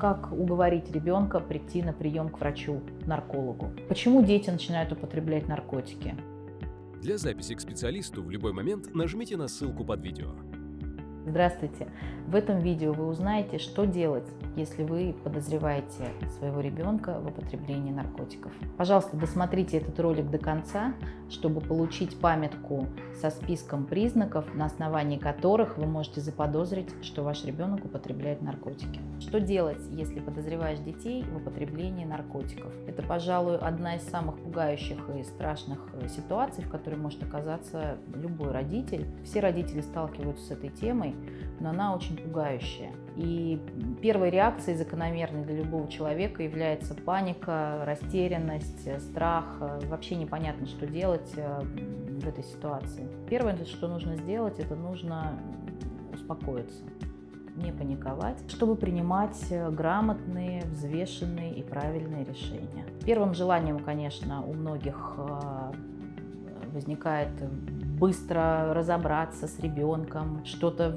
Как уговорить ребенка прийти на прием к врачу-наркологу? Почему дети начинают употреблять наркотики? Для записи к специалисту в любой момент нажмите на ссылку под видео. Здравствуйте! В этом видео вы узнаете, что делать, если вы подозреваете своего ребенка в употреблении наркотиков. Пожалуйста, досмотрите этот ролик до конца, чтобы получить памятку со списком признаков, на основании которых вы можете заподозрить, что ваш ребенок употребляет наркотики. Что делать, если подозреваешь детей в употреблении наркотиков? Это, пожалуй, одна из самых пугающих и страшных ситуаций, в которой может оказаться любой родитель. Все родители сталкиваются с этой темой, но она очень пугающая. И первой реакцией закономерной для любого человека является паника, растерянность, страх. Вообще непонятно, что делать э, в этой ситуации. Первое, что нужно сделать, это нужно успокоиться не паниковать, чтобы принимать грамотные, взвешенные и правильные решения. Первым желанием, конечно, у многих э, возникает быстро разобраться с ребенком, что-то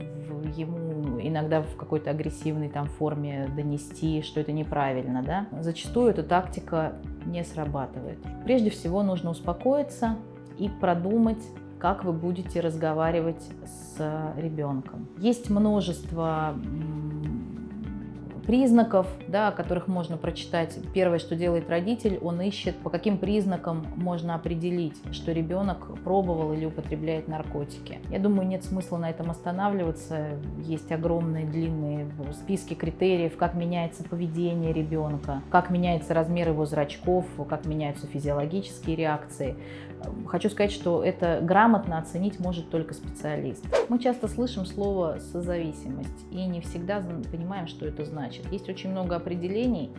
ему иногда в какой-то агрессивной там форме донести, что это неправильно. Да? Зачастую эта тактика не срабатывает. Прежде всего нужно успокоиться и продумать, как вы будете разговаривать с ребенком. Есть множество признаков, да, о которых можно прочитать. Первое, что делает родитель, он ищет, по каким признакам можно определить, что ребенок пробовал или употребляет наркотики. Я думаю, нет смысла на этом останавливаться. Есть огромные длинные списки критериев, как меняется поведение ребенка, как меняется размер его зрачков, как меняются физиологические реакции. Хочу сказать, что это грамотно оценить может только специалист. Мы часто слышим слово «созависимость» и не всегда понимаем, что это значит значит. Есть очень много определений.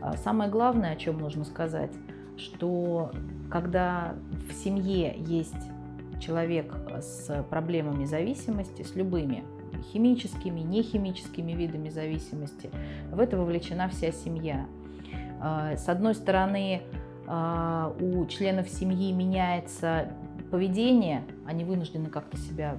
А, самое главное, о чем нужно сказать, что когда в семье есть человек с проблемами зависимости, с любыми химическими, нехимическими видами зависимости, в это вовлечена вся семья. А, с одной стороны, а, у членов семьи меняется поведение, они вынуждены как-то себя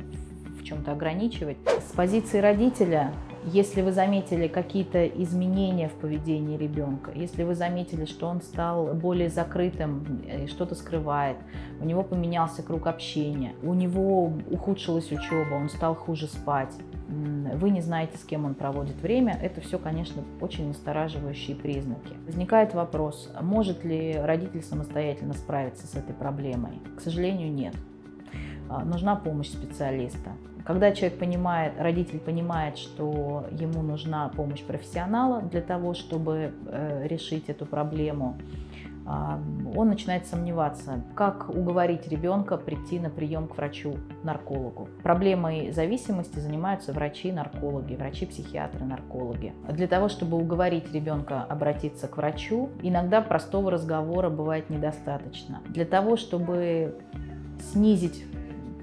в чем-то ограничивать. С позиции родителя если вы заметили какие-то изменения в поведении ребенка, если вы заметили, что он стал более закрытым, э, что-то скрывает, у него поменялся круг общения, у него ухудшилась учеба, он стал хуже спать, вы не знаете, с кем он проводит время, это все, конечно, очень настораживающие признаки. Возникает вопрос, может ли родитель самостоятельно справиться с этой проблемой? К сожалению, нет. А, нужна помощь специалиста. Когда человек понимает, родитель понимает, что ему нужна помощь профессионала для того, чтобы э, решить эту проблему, а, он начинает сомневаться, как уговорить ребенка прийти на прием к врачу-наркологу. Проблемой зависимости занимаются врачи-наркологи, врачи-психиатры, наркологи. Для того, чтобы уговорить ребенка обратиться к врачу, иногда простого разговора бывает недостаточно. Для того, чтобы снизить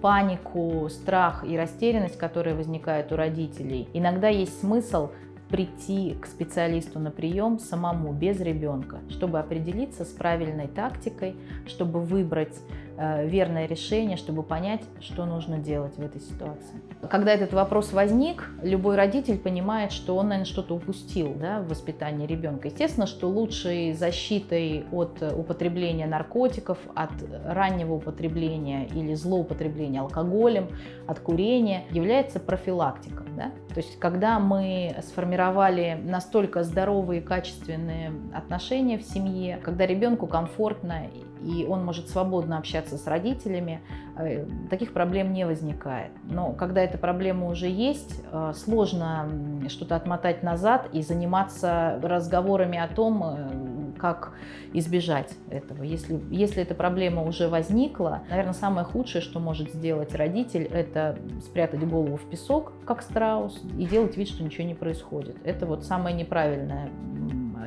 панику, страх и растерянность, которые возникают у родителей, иногда есть смысл прийти к специалисту на прием самому, без ребенка, чтобы определиться с правильной тактикой, чтобы выбрать верное решение, чтобы понять, что нужно делать в этой ситуации. Когда этот вопрос возник, любой родитель понимает, что он, наверное, что-то упустил да, в воспитании ребенка. Естественно, что лучшей защитой от употребления наркотиков, от раннего употребления или злоупотребления алкоголем, от курения является профилактика. Да? То есть, когда мы сформировали настолько здоровые и качественные отношения в семье, когда ребенку комфортно и он может свободно общаться с родителями, э, таких проблем не возникает. Но когда эта проблема уже есть, э, сложно что-то отмотать назад и заниматься разговорами о том, э, как избежать этого. Если, если эта проблема уже возникла, наверное, самое худшее, что может сделать родитель, это спрятать голову в песок, как страус, и делать вид, что ничего не происходит. Это вот самое неправильное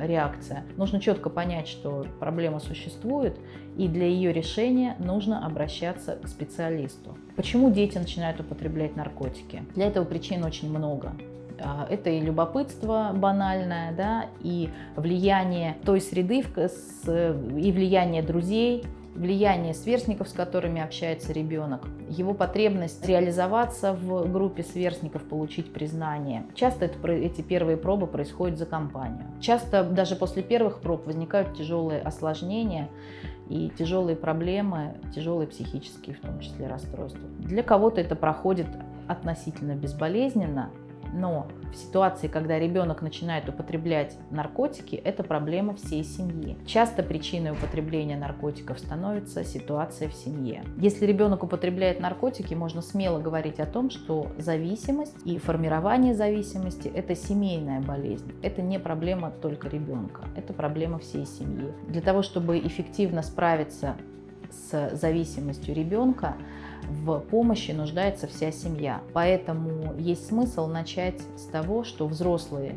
реакция. Нужно четко понять, что проблема существует, и для ее решения нужно обращаться к специалисту. Почему дети начинают употреблять наркотики? Для этого причин очень много. А, это и любопытство банальное, да, и влияние той среды, и влияние друзей, влияние сверстников, с которыми общается ребенок, его потребность реализоваться в группе сверстников, получить признание. Часто это, эти первые пробы происходят за компанию. Часто даже после первых проб возникают тяжелые осложнения и тяжелые проблемы, тяжелые психические в том числе расстройства. Для кого-то это проходит относительно безболезненно, но в ситуации, когда ребенок начинает употреблять наркотики, это проблема всей семьи. Часто причиной употребления наркотиков становится ситуация в семье. Если ребенок употребляет наркотики, можно смело говорить о том, что зависимость и формирование зависимости – это семейная болезнь. Это не проблема только ребенка, это проблема всей семьи. Для того, чтобы эффективно справиться с зависимостью ребенка, в помощи нуждается вся семья. Поэтому есть смысл начать с того, что взрослые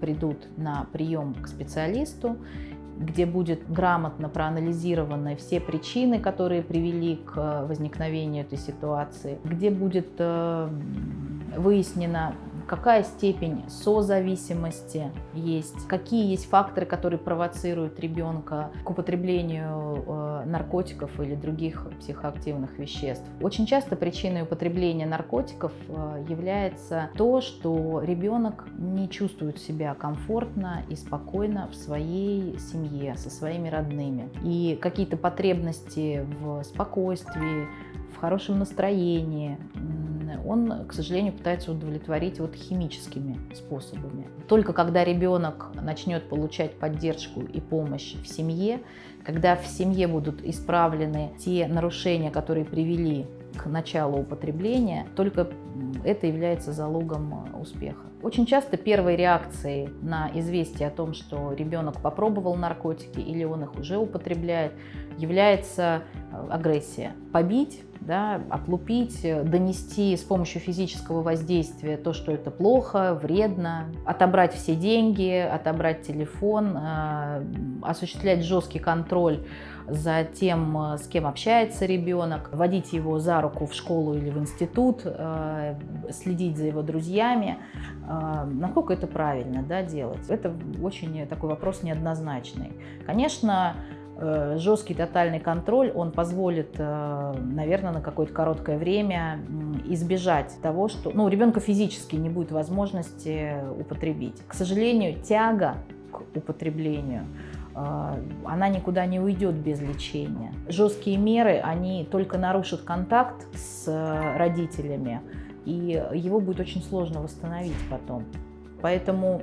придут на прием к специалисту, где будет грамотно проанализированы все причины, которые привели к возникновению этой ситуации, где будет э, выяснено какая степень созависимости есть, какие есть факторы, которые провоцируют ребенка к употреблению э, наркотиков или других психоактивных веществ. Очень часто причиной употребления наркотиков э, является то, что ребенок не чувствует себя комфортно и спокойно в своей семье, со своими родными. И какие-то потребности в спокойствии, в хорошем настроении, он, к сожалению, пытается удовлетворить вот химическими способами. Только когда ребенок начнет получать поддержку и помощь в семье, когда в семье будут исправлены те нарушения, которые привели к началу употребления, только это является залогом успеха. Очень часто первой реакцией на известие о том, что ребенок попробовал наркотики или он их уже употребляет, является э, агрессия. Побить да, отлупить, донести с помощью физического воздействия то, что это плохо, вредно, отобрать все деньги, отобрать телефон, э, осуществлять жесткий контроль за тем, э, с кем общается ребенок, водить его за руку в школу или в институт, э, следить за его друзьями. Насколько это правильно да, делать? Это очень такой вопрос неоднозначный. Конечно, Э, жесткий тотальный контроль, он позволит, э, наверное, на какое-то короткое время избежать того, что ну, у ребенка физически не будет возможности употребить. К сожалению, тяга к употреблению э, она никуда не уйдет без лечения. Жесткие меры, они только нарушат контакт с родителями, и его будет очень сложно восстановить потом. Поэтому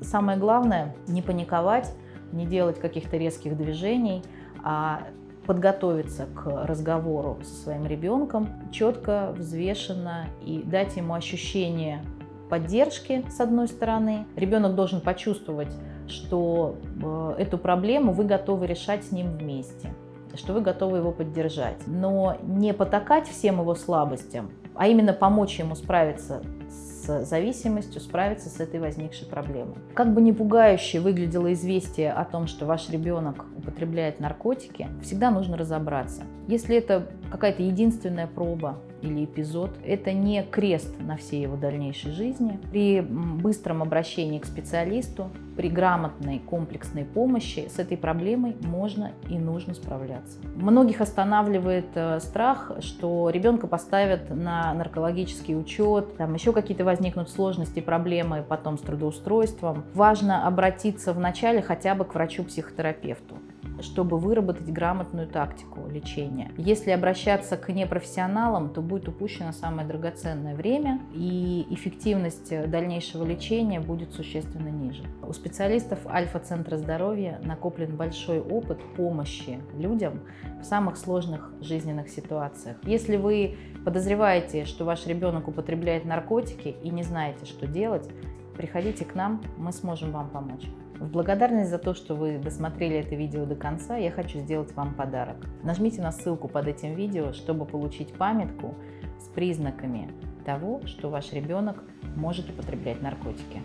самое главное не паниковать, не делать каких-то резких движений, а подготовиться к разговору со своим ребенком четко, взвешенно и дать ему ощущение поддержки, с одной стороны. Ребенок должен почувствовать, что э, эту проблему вы готовы решать с ним вместе, что вы готовы его поддержать. Но не потакать всем его слабостям, а именно помочь ему справиться с зависимостью справиться с этой возникшей проблемой. Как бы не пугающе выглядело известие о том, что ваш ребенок употребляет наркотики, всегда нужно разобраться. Если это какая-то единственная проба или эпизод, это не крест на всей его дальнейшей жизни. При быстром обращении к специалисту, при грамотной комплексной помощи с этой проблемой можно и нужно справляться. Многих останавливает э, страх, что ребенка поставят на наркологический учет, там еще какие-то возникнут сложности, проблемы потом с трудоустройством. Важно обратиться вначале хотя бы к врачу-психотерапевту чтобы выработать грамотную тактику лечения. Если обращаться к непрофессионалам, то будет упущено самое драгоценное время, и эффективность дальнейшего лечения будет существенно ниже. У специалистов Альфа-центра здоровья накоплен большой опыт помощи людям в самых сложных жизненных ситуациях. Если вы подозреваете, что ваш ребенок употребляет наркотики и не знаете, что делать, приходите к нам, мы сможем вам помочь. В благодарность за то, что вы досмотрели это видео до конца, я хочу сделать вам подарок. Нажмите на ссылку под этим видео, чтобы получить памятку с признаками того, что ваш ребенок может употреблять наркотики.